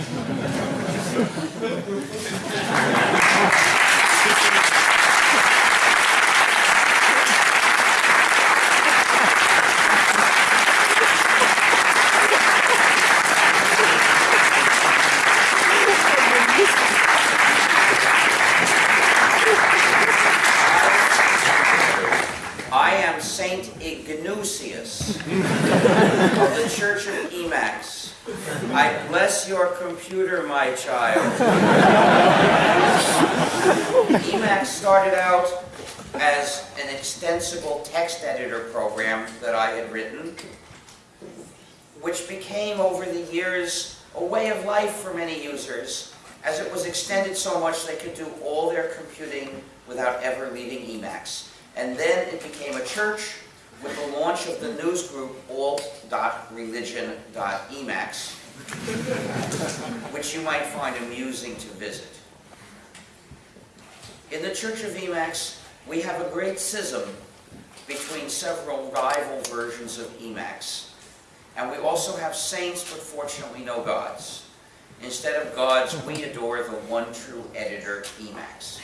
Church of Emacs. I bless your computer, my child. Emacs started out as an extensible text editor program that I had written, which became over the years a way of life for many users, as it was extended so much they could do all their computing without ever leaving Emacs. And then it became a church with the launch of the news group alt.religion.emacs, which you might find amusing to visit. In the Church of Emacs, we have a great schism between several rival versions of Emacs. And we also have saints, but fortunately no gods. Instead of gods, we adore the one true editor, Emacs.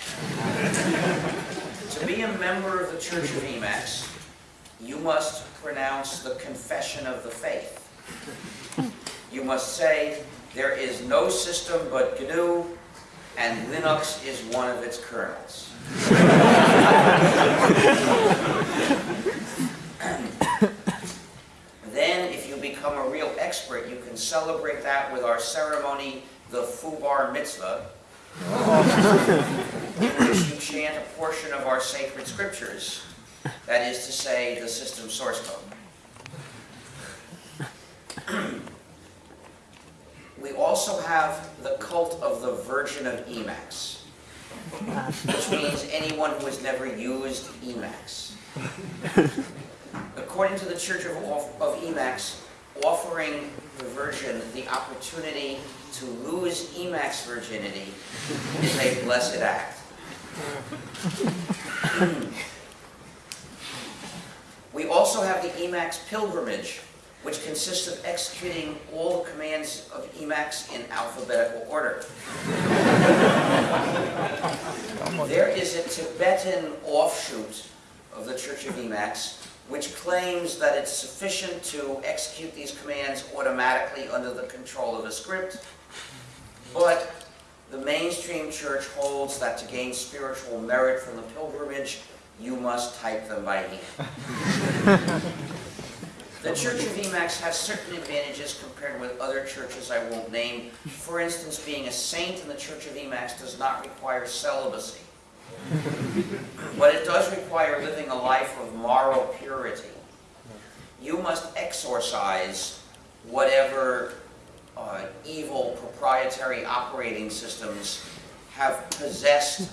to be a member of the Church of Emacs, you must pronounce the confession of the faith. You must say, there is no system but GNU, and Linux is one of its kernels. then, if you become a real expert, you can celebrate that with our ceremony, the Fubar Mitzvah, in which you chant a portion of our sacred scriptures, that is to say, the system source code. we also have the cult of the Virgin of Emacs, which means anyone who has never used Emacs. According to the Church of, of Emacs, offering the Virgin the opportunity to lose Emacs virginity is a blessed act. We also have the Emacs pilgrimage, which consists of executing all the commands of Emacs in alphabetical order. there is a Tibetan offshoot of the Church of Emacs which claims that it's sufficient to execute these commands automatically under the control of a script, but the mainstream church holds that to gain spiritual merit from the pilgrimage, you must type them by hand. the Church of Emacs has certain advantages compared with other churches I won't name. For instance, being a saint in the Church of Emacs does not require celibacy. but it does require living a life of moral purity. You must exorcise whatever uh, evil proprietary operating systems have possessed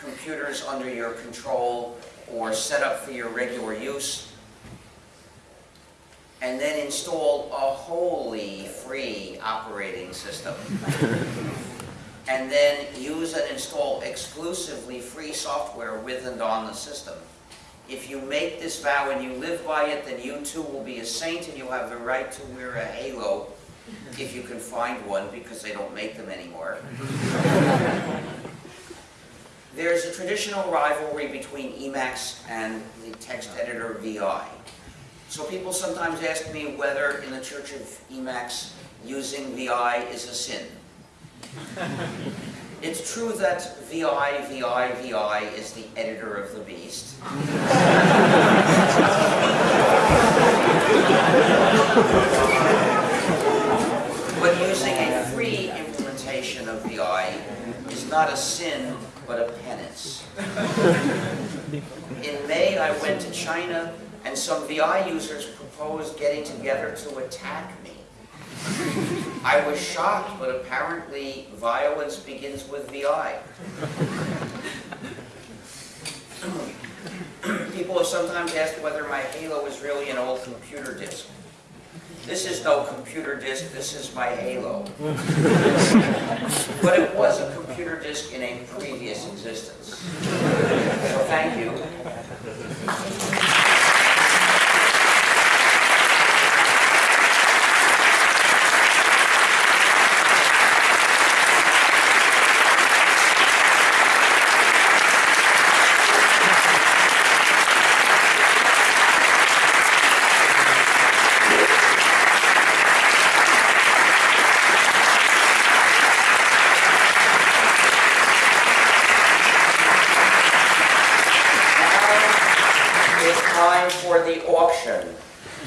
computers under your control or set up for your regular use, and then install a wholly free operating system and then use and install exclusively free software with and on the system. If you make this vow and you live by it, then you too will be a saint and you'll have the right to wear a halo if you can find one because they don't make them anymore. There's a traditional rivalry between Emacs and the text editor VI. So people sometimes ask me whether in the Church of Emacs using VI is a sin. It's true that VI, VI, VI is the editor of the beast. but using a free implementation of VI is not a sin, but a penance. In May, I went to China, and some VI users proposed getting together to attack me. I was shocked, but apparently violence begins with VI. People have sometimes asked whether my Halo is really an old computer disk. This is no computer disk, this is my Halo. but it was a computer disk in a previous existence. So thank you.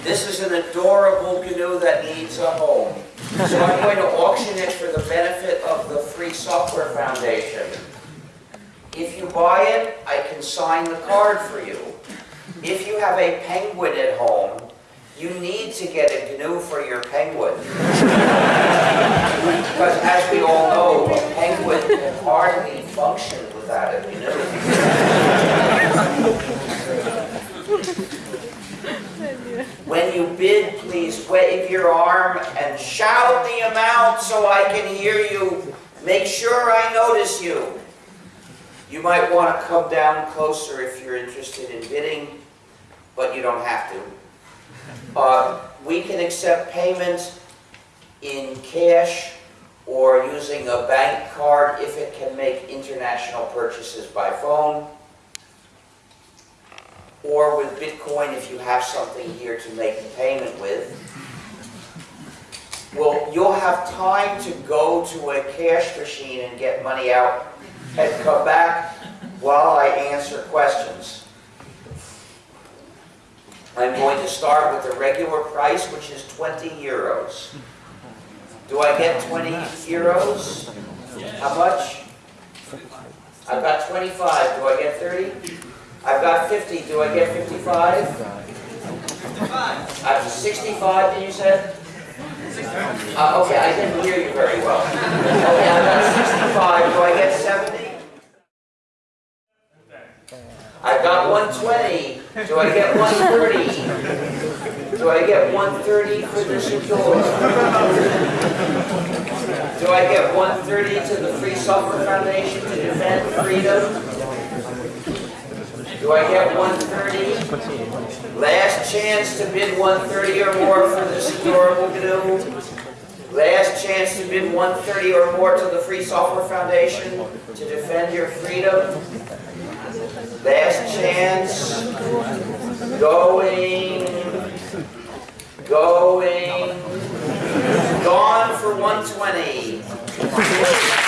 This is an adorable gnu that needs a home. So I'm going to auction it for the benefit of the Free Software Foundation. If you buy it, I can sign the card for you. If you have a penguin at home, you need to get a gnu for your penguin. Because as we all know, a penguin can hardly function without a gnu. When you bid, please wave your arm and shout the amount so I can hear you. Make sure I notice you. You might want to come down closer if you're interested in bidding, but you don't have to. Uh, We can accept payment in cash or using a bank card if it can make international purchases by phone. Or with Bitcoin if you have something here to make the payment with. Well, you'll have time to go to a cash machine and get money out and come back while I answer questions. I'm going to start with the regular price, which is 20 euros. Do I get 20 euros? How much? I've got 25, do I get 30? I've got 50, do I get 55? Fifty-five. I've 65, did you say? Uh, okay, I didn't hear you very well. Okay, I've got 65, do I get 70? I've got 120, do I get 130? Do I get 130 for this indoor? Do I get 130 to the Free Software Foundation to defend freedom? Do I get 130? Last chance to bid 130 or more for this adorable gnu. Last chance to bid 130 or more to the Free Software Foundation to defend your freedom. Last chance. Going. Going. Gone for 120.